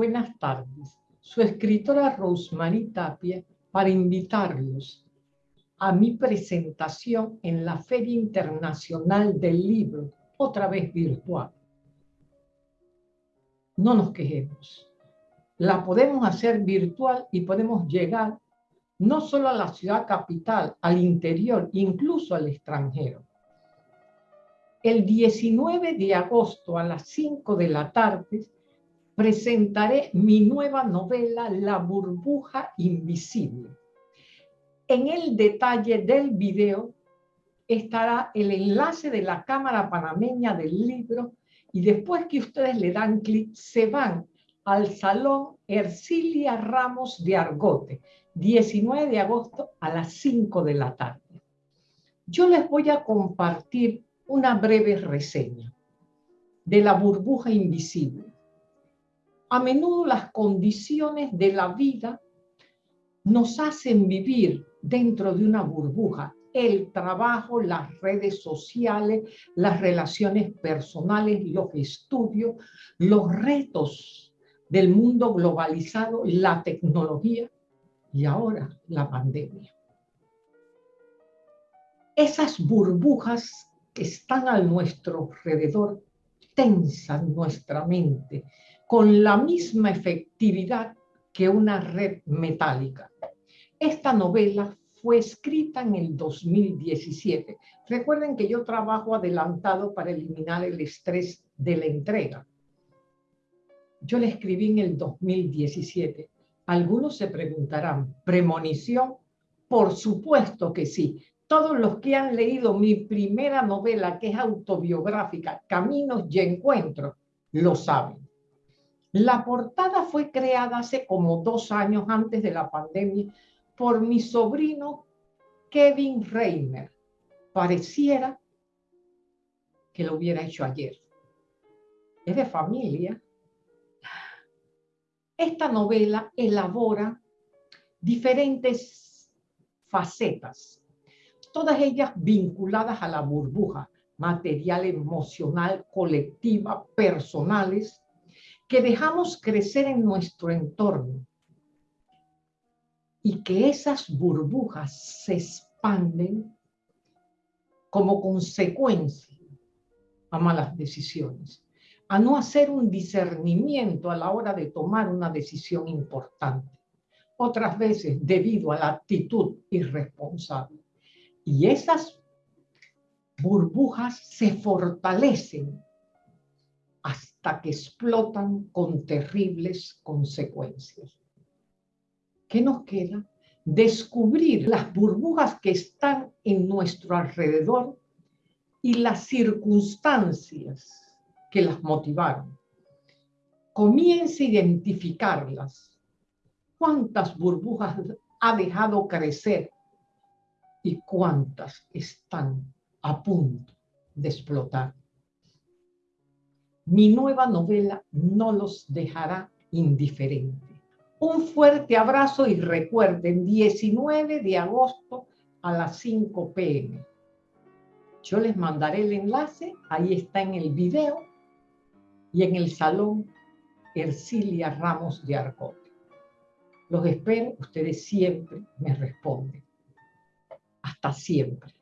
buenas tardes. Su escritora Rosemary Tapia para invitarlos a mi presentación en la Feria Internacional del Libro, otra vez virtual. No nos quejemos. La podemos hacer virtual y podemos llegar no solo a la ciudad capital, al interior, incluso al extranjero. El 19 de agosto a las 5 de la tarde presentaré mi nueva novela La burbuja invisible. En el detalle del video estará el enlace de la Cámara Panameña del libro y después que ustedes le dan clic se van al Salón Ercilia Ramos de Argote, 19 de agosto a las 5 de la tarde. Yo les voy a compartir una breve reseña de la burbuja invisible. A menudo las condiciones de la vida nos hacen vivir dentro de una burbuja. El trabajo, las redes sociales, las relaciones personales, los estudios, los retos del mundo globalizado, la tecnología y ahora la pandemia. Esas burbujas que están a nuestro alrededor tensan nuestra mente con la misma efectividad que una red metálica. Esta novela fue escrita en el 2017. Recuerden que yo trabajo adelantado para eliminar el estrés de la entrega. Yo la escribí en el 2017 algunos se preguntarán, ¿premonición? Por supuesto que sí. Todos los que han leído mi primera novela, que es autobiográfica, Caminos y Encuentros, lo saben. La portada fue creada hace como dos años antes de la pandemia por mi sobrino Kevin Reimer. Pareciera que lo hubiera hecho ayer. Es de familia, esta novela elabora diferentes facetas, todas ellas vinculadas a la burbuja material, emocional, colectiva, personales, que dejamos crecer en nuestro entorno y que esas burbujas se expanden como consecuencia a malas decisiones a no hacer un discernimiento a la hora de tomar una decisión importante. Otras veces debido a la actitud irresponsable. Y esas burbujas se fortalecen hasta que explotan con terribles consecuencias. ¿Qué nos queda? Descubrir las burbujas que están en nuestro alrededor y las circunstancias que las motivaron. Comience a identificarlas. ¿Cuántas burbujas ha dejado crecer y cuántas están a punto de explotar? Mi nueva novela no los dejará indiferentes. Un fuerte abrazo y recuerden, 19 de agosto a las 5 pm. Yo les mandaré el enlace, ahí está en el video y en el salón Ercilia Ramos de Arcote. Los espero, ustedes siempre me responden. Hasta siempre.